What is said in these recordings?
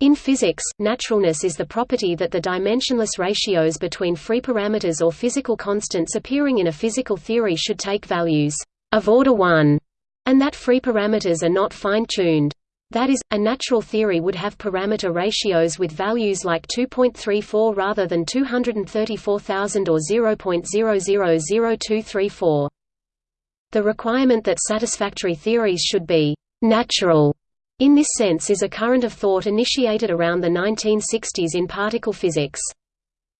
In physics, naturalness is the property that the dimensionless ratios between free parameters or physical constants appearing in a physical theory should take values of order 1, and that free parameters are not fine-tuned. That is, a natural theory would have parameter ratios with values like 2.34 rather than 234,000 or 0.000234. The requirement that satisfactory theories should be «natural» in this sense is a current of thought initiated around the 1960s in particle physics.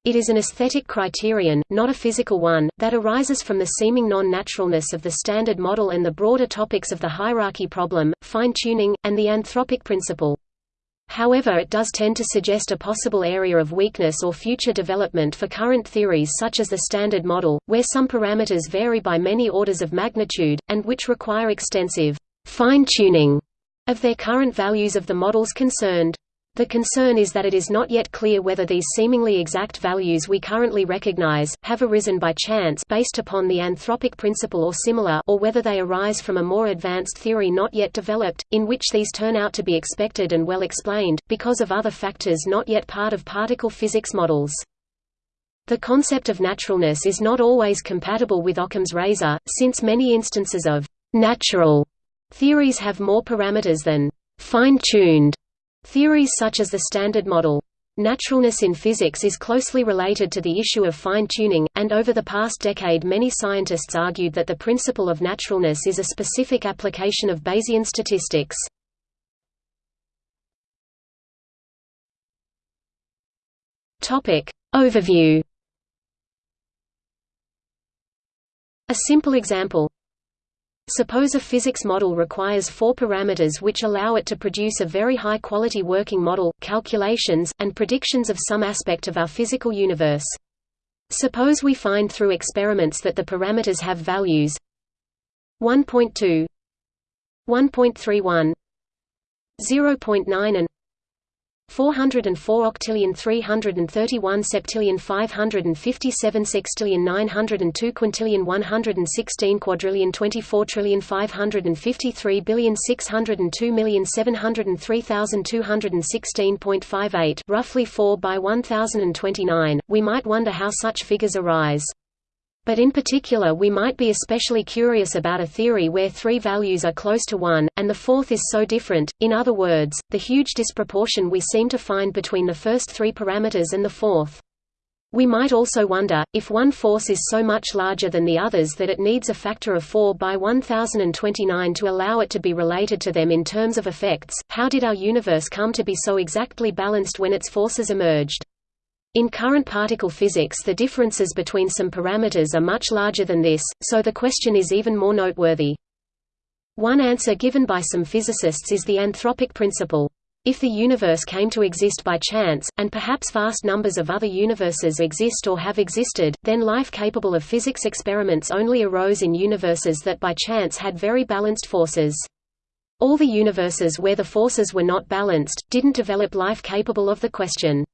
It is an aesthetic criterion, not a physical one, that arises from the seeming non-naturalness of the Standard Model and the broader topics of the hierarchy problem, fine-tuning, and the anthropic principle. However it does tend to suggest a possible area of weakness or future development for current theories such as the Standard Model, where some parameters vary by many orders of magnitude, and which require extensive fine-tuning of their current values of the models concerned. The concern is that it is not yet clear whether these seemingly exact values we currently recognize, have arisen by chance based upon the anthropic principle or similar or whether they arise from a more advanced theory not yet developed, in which these turn out to be expected and well explained, because of other factors not yet part of particle physics models. The concept of naturalness is not always compatible with Occam's razor, since many instances of «natural» theories have more parameters than «fine-tuned» Theories such as the Standard Model. Naturalness in physics is closely related to the issue of fine-tuning, and over the past decade many scientists argued that the principle of naturalness is a specific application of Bayesian statistics. Overview A simple example Suppose a physics model requires four parameters which allow it to produce a very high-quality working model, calculations, and predictions of some aspect of our physical universe. Suppose we find through experiments that the parameters have values 1.2 1.31 0.9 and 404 octillion 331 septillion 557 sextillion 902 quintillion 116 quadrillion 24 trillion 553 billion 602 million 703,216.58 roughly 4 by 1029, we might wonder how such figures arise. But in particular we might be especially curious about a theory where three values are close to one, and the fourth is so different, in other words, the huge disproportion we seem to find between the first three parameters and the fourth. We might also wonder, if one force is so much larger than the others that it needs a factor of 4 by 1029 to allow it to be related to them in terms of effects, how did our universe come to be so exactly balanced when its forces emerged? In current particle physics the differences between some parameters are much larger than this, so the question is even more noteworthy. One answer given by some physicists is the anthropic principle. If the universe came to exist by chance, and perhaps vast numbers of other universes exist or have existed, then life capable of physics experiments only arose in universes that by chance had very balanced forces. All the universes where the forces were not balanced, didn't develop life capable of the question.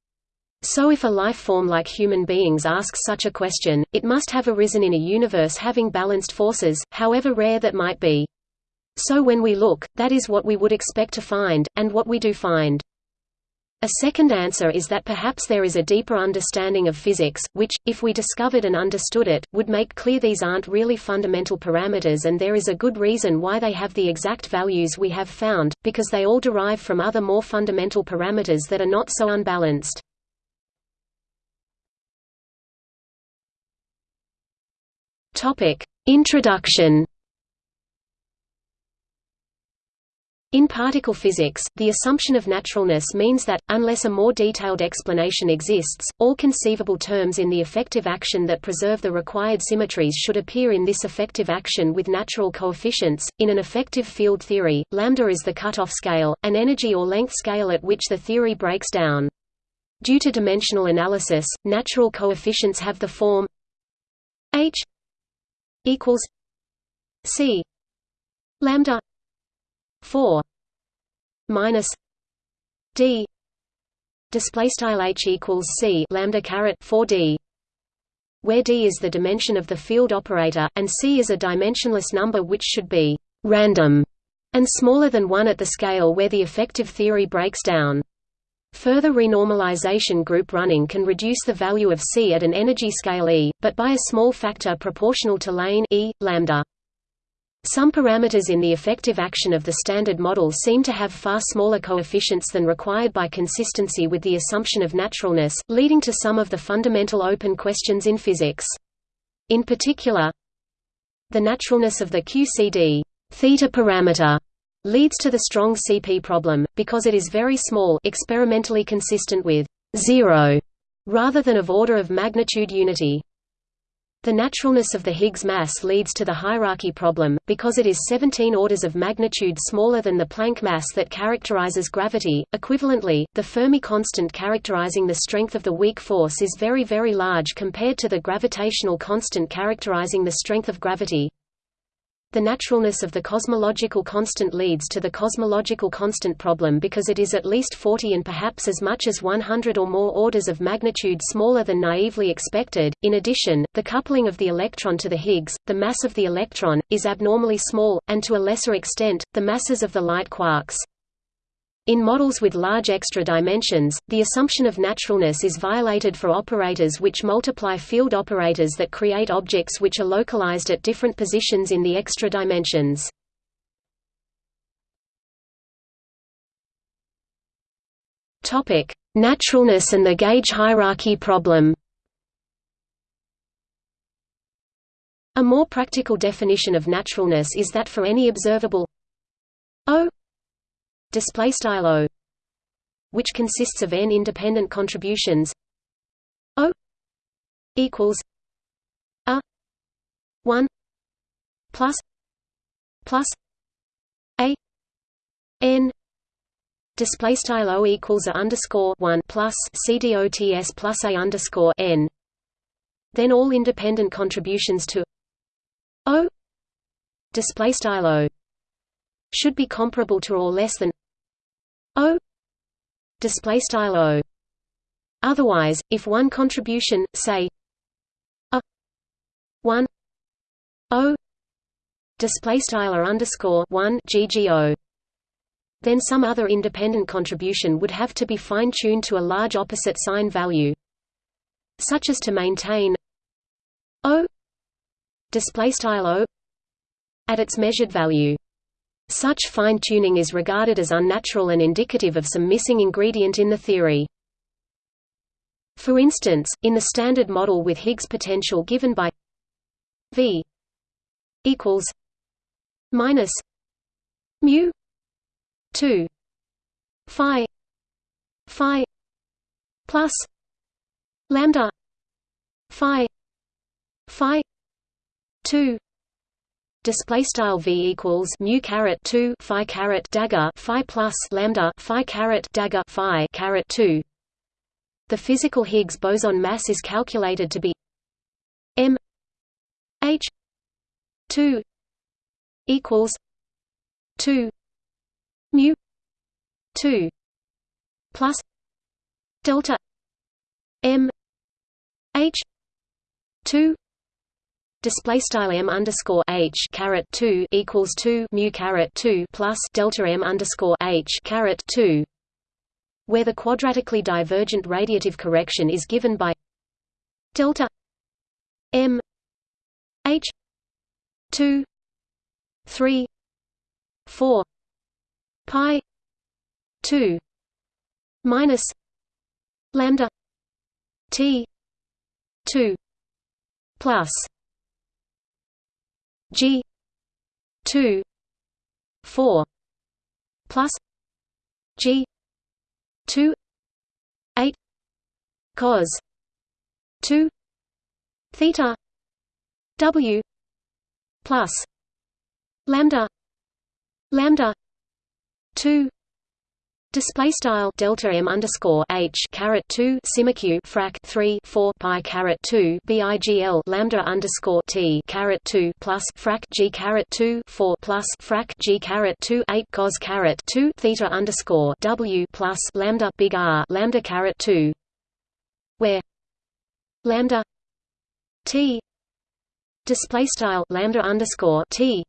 So if a life form like human beings asks such a question, it must have arisen in a universe having balanced forces, however rare that might be. So when we look, that is what we would expect to find, and what we do find. A second answer is that perhaps there is a deeper understanding of physics, which, if we discovered and understood it, would make clear these aren't really fundamental parameters and there is a good reason why they have the exact values we have found, because they all derive from other more fundamental parameters that are not so unbalanced. Topic: Introduction. In particle physics, the assumption of naturalness means that, unless a more detailed explanation exists, all conceivable terms in the effective action that preserve the required symmetries should appear in this effective action with natural coefficients. In an effective field theory, lambda is the cutoff scale, an energy or length scale at which the theory breaks down. Due to dimensional analysis, natural coefficients have the form h equals C lambda 4 minus D. Display style h equals C lambda caret 4 D where D is the dimension of the field operator and C is a dimensionless number which should be random and smaller than 1 at the scale where the effective theory breaks down Further renormalization group running can reduce the value of C at an energy scale E, but by a small factor proportional to lane E, lambda. Some parameters in the effective action of the Standard Model seem to have far smaller coefficients than required by consistency with the assumption of naturalness, leading to some of the fundamental open questions in physics. In particular, the naturalness of the QCD theta parameter leads to the strong CP problem, because it is very small experimentally consistent with zero, rather than of order of magnitude unity. The naturalness of the Higgs mass leads to the hierarchy problem, because it is 17 orders of magnitude smaller than the Planck mass that characterizes gravity. Equivalently, the Fermi constant characterizing the strength of the weak force is very very large compared to the gravitational constant characterizing the strength of gravity. The naturalness of the cosmological constant leads to the cosmological constant problem because it is at least 40 and perhaps as much as 100 or more orders of magnitude smaller than naively expected. In addition, the coupling of the electron to the Higgs, the mass of the electron, is abnormally small, and to a lesser extent, the masses of the light quarks. In models with large extra dimensions, the assumption of naturalness is violated for operators which multiply field operators that create objects which are localized at different positions in the extra dimensions. Topic: Naturalness and the gauge hierarchy problem. A more practical definition of naturalness is that for any observable O display style o which consists of n independent contributions o equals a 1 plus plus a n display style o equals a underscore 1 plus cdots plus a underscore n. Then all independent contributions to o display style o should be comparable to or less than O display style O. Otherwise if one contribution say a 1 O display style or underscore 1 GGO then some other independent contribution would have to be fine-tuned to a large opposite sign value such as to maintain O display style O at its measured value such fine-tuning is regarded as unnatural and indicative of some missing ingredient in the theory. For instance, in the Standard Model with Higgs potential given by V equals minus mu 2 phi phi plus lambda phi phi 2 display style v equals mu caret 2 phi caret dagger phi plus lambda phi caret dagger phi caret 2 the physical Higgs boson mass is calculated to be m h 2 equals 2 mu 2 plus delta m h 2 display style m underscore h caret two equals two mu caret two plus delta m underscore h caret two, where the quadratically divergent radiative correction is given by delta m h two three four pi two minus lambda t two plus G two four plus G two eight cos two theta W plus lambda lambda two Display style delta m underscore h caret two simiq frac three four pi caret two bigl lambda underscore t caret two plus frac g caret two four plus frac g caret two eight cos caret two theta underscore w plus lambda big R lambda caret two, where lambda t display style lambda underscore t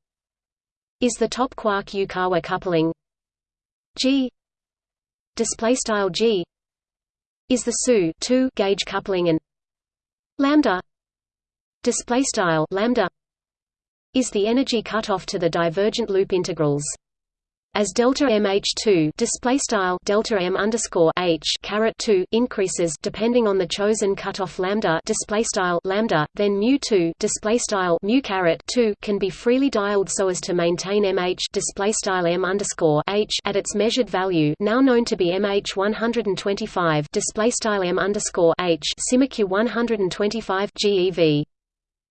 is the top quark Yukawa coupling G display style g is the SU 2 gauge coupling and lambda display style lambda is the energy cutoff to the divergent loop integrals as delta mh2 display style delta m underscore h caret 2 increases depending on the chosen cutoff lambda display style lambda, then mu 2 display style mu caret 2 can be freely dialed so as to maintain mh display style m underscore h at its measured value, now known to be mh 125 display style m underscore h simiq 125 GeV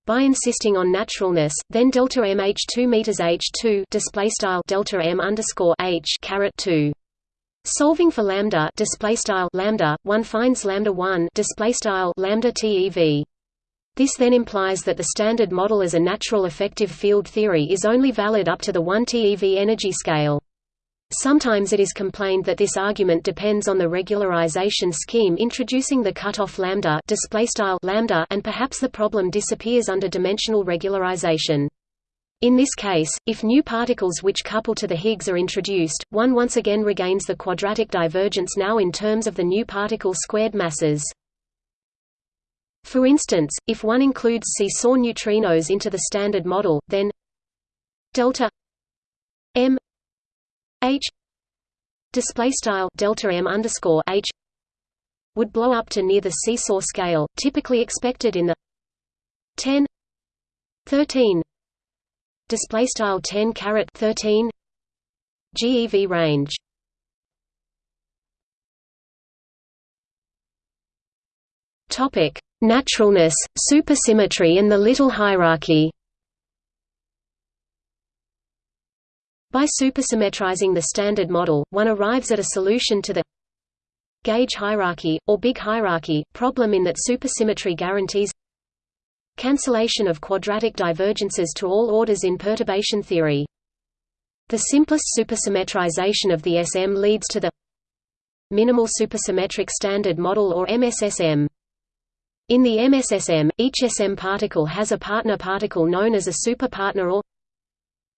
by insisting on naturalness, then delta mh 2 meters h2 display style delta m underscore h caret 2. Solving for lambda display style lambda, one finds lambda 1 display style lambda TeV. This then implies that the Standard Model as a natural effective field theory is only valid up to the 1 TeV energy scale. Sometimes it is complained that this argument depends on the regularization scheme introducing the cutoff lambda, lambda and perhaps the problem disappears under dimensional regularization. In this case, if new particles which couple to the Higgs are introduced, one once again regains the quadratic divergence now in terms of the new particle squared masses. For instance, if one includes seesaw neutrinos into the Standard Model, then delta m h display style delta m underscore h would blow up to near the seesaw scale, typically expected in the 10 13 display style 10 caret 13 GeV range. Topic: Naturalness, supersymmetry and the little hierarchy. By supersymmetrizing the Standard Model, one arrives at a solution to the gauge hierarchy, or big hierarchy, problem in that supersymmetry guarantees cancellation of quadratic divergences to all orders in perturbation theory. The simplest supersymmetrization of the SM leads to the minimal supersymmetric standard model or MSSM. In the MSSM, each SM particle has a partner particle known as a superpartner or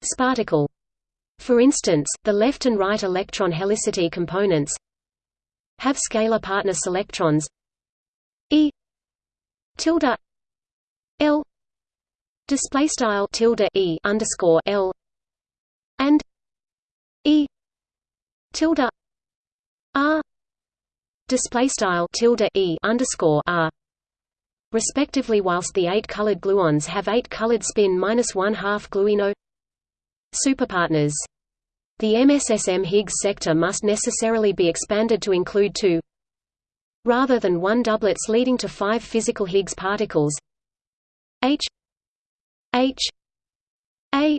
sparticle. For instance, the left and right electron helicity components have scalar partner selectrons E tilde L display style tilde E underscore L and E tilde R display style tilde E underscore R respectively whilst the eight colored gluons have eight colored spin minus one half gluino Superpartners. The MSSM Higgs sector must necessarily be expanded to include two. Rather than one doublets leading to five physical Higgs particles. H. H. A.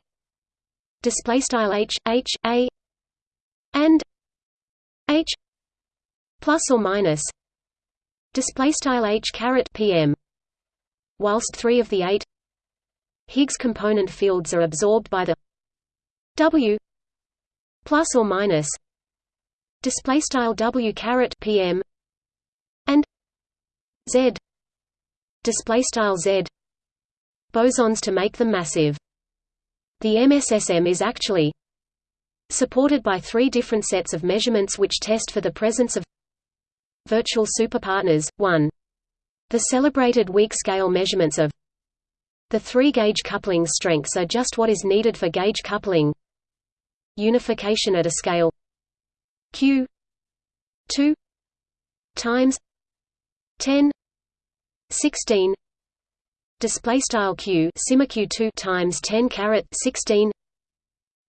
Display style H H A. And H. Plus or minus. Display style H caret PM whilst 3 of the 8 Higgs component fields are absorbed by the W plus or minus display style W caret PM and Z display style Z bosons to make them massive. The MSSM is actually supported by three different sets of measurements which test for the presence of virtual superpartners. 1. The celebrated weak scale measurements of the three-gauge coupling strengths are just what is needed for gauge coupling unification at a scale. Q. 2 times 10 16 display style q. Sigma q 2 times 10 caret 16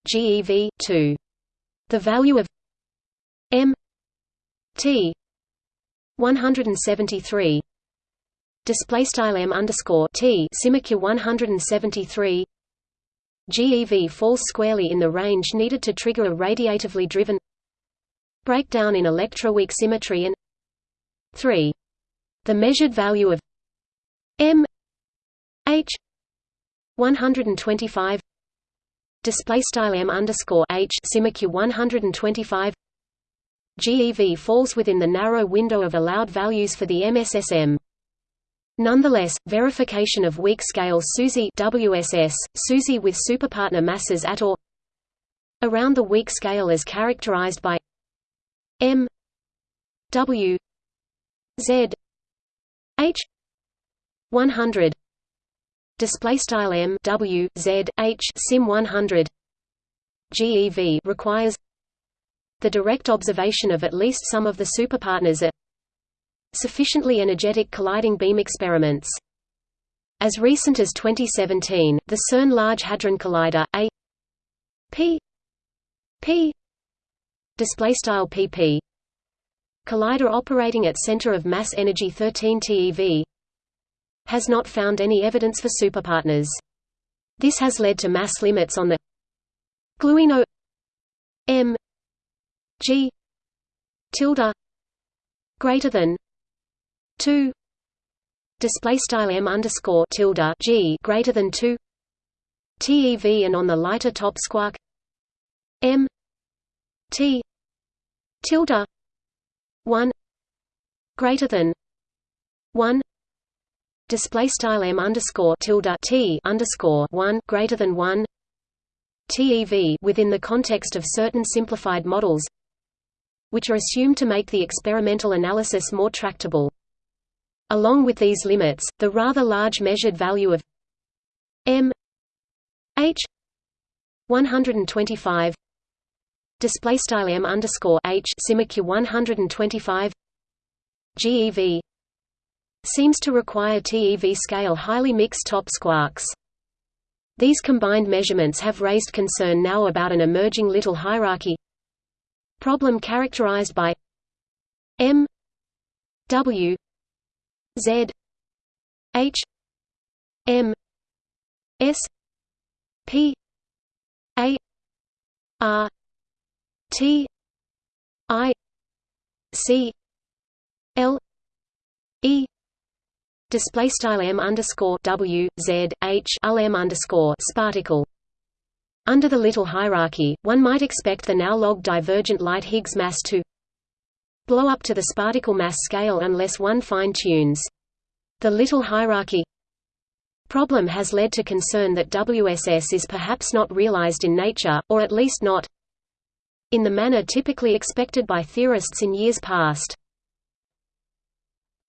gev 2 the value of m t 173 display style m underscore t. Sigma q 173 GeV falls squarely in the range needed to trigger a radiatively driven breakdown in electroweak symmetry and 3. The measured value of m h 125 display style m underscore h simiq 125 GeV falls within the narrow window of allowed values for the MSSM. Nonetheless, verification of weak scale SUSY WSS, SUSY with superpartner masses at or around the weak scale is characterized by m w Z H 100 display style M W Z H sim 100 GeV requires the direct observation of at least some of the superpartners at sufficiently energetic colliding beam experiments. As recent as 2017, the CERN Large Hadron Collider A P P display style PP collider operating at center of mass energy 13 TeV has not found any evidence for superpartners. This has led to mass limits on the gluino m g tilde greater than 2 display style m underscore tilde g greater than 2 TeV and on the lighter top squark m t tilde 1 greater than 1 display style m underscore tilde t underscore one greater than one TeV within the context of certain simplified models, which are assumed to make the experimental analysis more tractable. Along with these limits, the rather large measured value of m h 125 display style m underscore h 125 GeV seems to require TeV scale highly mixed top squarks. These combined measurements have raised concern now about an emerging little hierarchy problem characterized by M W Z H M S P A R T I C L E display style m underscore w z h lm underscore sparticle. Under the little hierarchy, one might expect the now log divergent light Higgs mass to blow up to the sparticle mass scale unless one fine-tunes. The little hierarchy problem has led to concern that WSS is perhaps not realized in nature, or at least not in the manner typically expected by theorists in years past.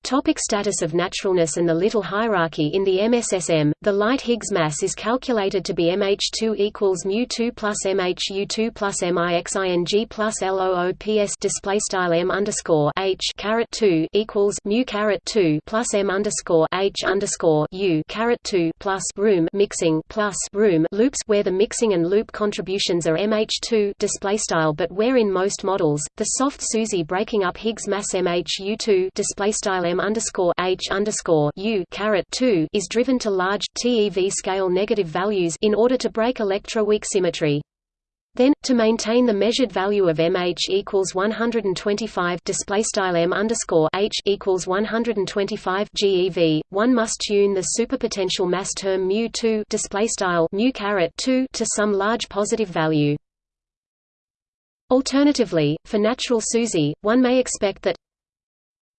Topic status of naturalness and the little hierarchy In the MSSM, the light Higgs mass is calculated to be mh2 equals mu2 plus mhu2 plus mixing plus loops display style m underscore h caret 2 equals mu caret 2 plus m underscore h underscore u caret 2 plus room mixing plus room loops where the mixing and loop contributions are mh2 display style but where in most models the soft SUSY breaking up Higgs mass mhu2 display style m underscore h underscore u caret two is driven to large TeV scale negative values in order to break electroweak symmetry. Then, to maintain the measured value of mh equals 125 display style m underscore h equals 125 GeV, one must tune the superpotential mass term mu 2 display style mu caret 2 to some large positive value. Alternatively, for natural SUSY, one may expect that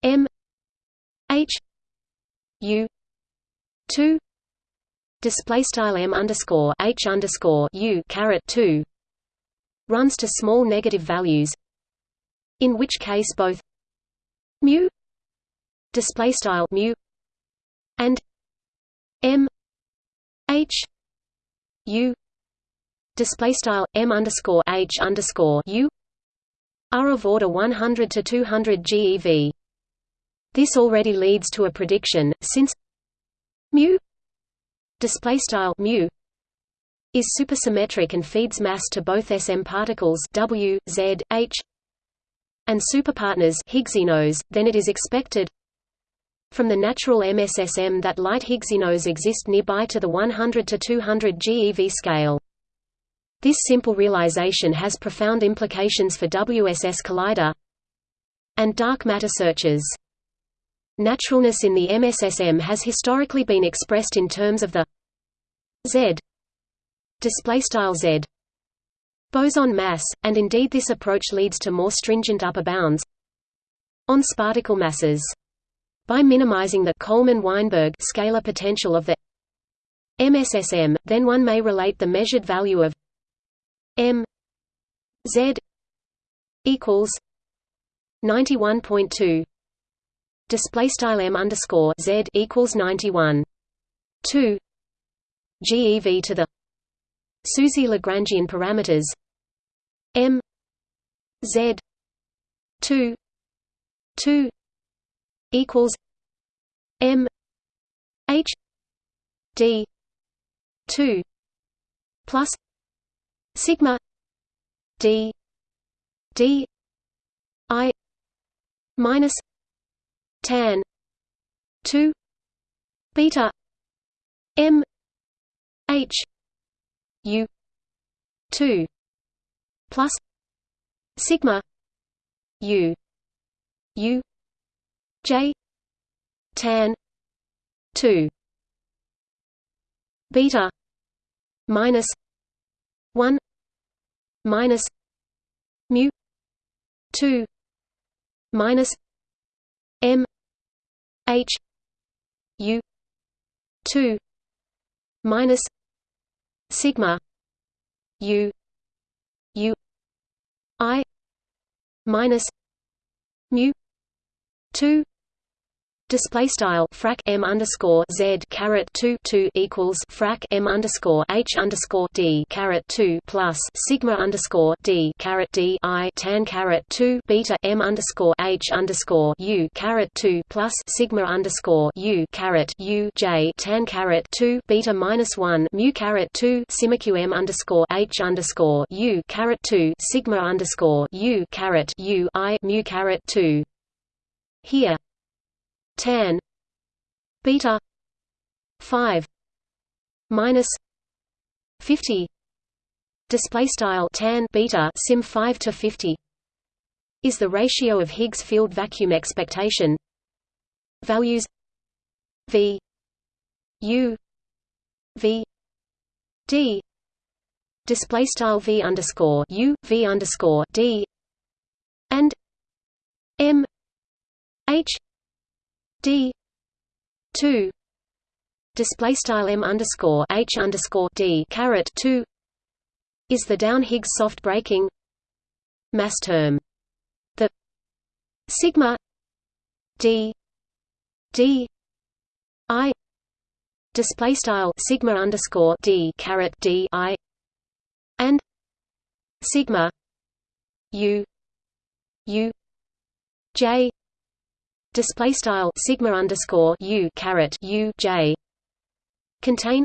m H U two display style M underscore H underscore U caret two runs to small negative values in which case both mu display style mu and M H U display style M underscore H underscore U are of order 100 to 200 GeV this already leads to a prediction, since mu display style mu is supersymmetric and feeds mass to both SM particles W, Z, H and superpartners Higgsinos, then it is expected from the natural MSSM that light Higgsinos exist nearby to the 100 to 200 GeV scale. This simple realization has profound implications for WSS collider and dark matter searches. Naturalness in the MSSM has historically been expressed in terms of the Z z boson mass, and indeed this approach leads to more stringent upper bounds on sparticle masses. By minimizing the Coleman-Weinberg scalar potential of the MSSM, then one may relate the measured value of m z equals 91.2 display style m underscore z equals 91 2 GeV to the SUSY Lagrangian parameters. M. Z. 2 2 equals m. H. D. 2 plus sigma d. D. I. Minus tan. 2 beta. M. H. U. 2 plus. Sigma. U. U. J. Tan. 2 beta. Minus. 1 minus. Mu. 2 minus. M h u 2 minus sigma u u i minus mu 2 Display style frac m underscore z caret two two equals frac m underscore h underscore d caret two plus sigma underscore d caret d i tan caret two beta m underscore h underscore u caret two plus sigma underscore u caret u j tan caret two beta minus one mu caret two q m underscore h underscore u caret two sigma underscore u caret u i mu caret two. Here tan beta 5 minus 50 display style tan beta sim 5 to 50 is the ratio of Higgs field vacuum expectation values v u v d display style v underscore u v underscore d and m h d two display style m underscore h underscore d caret two is the down Higgs soft breaking mass term. The sigma d d i display style sigma underscore d caret d i and sigma u u j display style sigma underscore u caret u j contain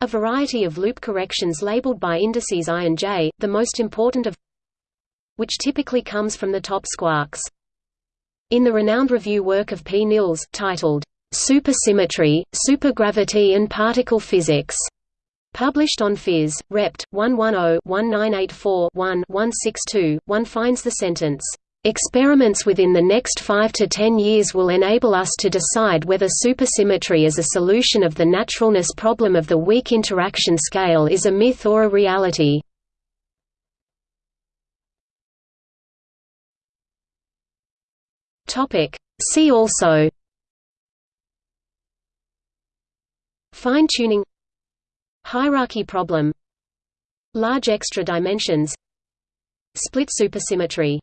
a variety of loop corrections labeled by indices i and j, the most important of which typically comes from the top squarks. In the renowned review work of P. Nilles, titled, Supersymmetry, Supergravity and Particle Physics, published on Phys. Rept. 110-1984-1-162, one finds the sentence, Experiments within the next 5 to 10 years will enable us to decide whether supersymmetry as a solution of the naturalness problem of the weak interaction scale is a myth or a reality. See also Fine-tuning Hierarchy problem Large extra dimensions Split supersymmetry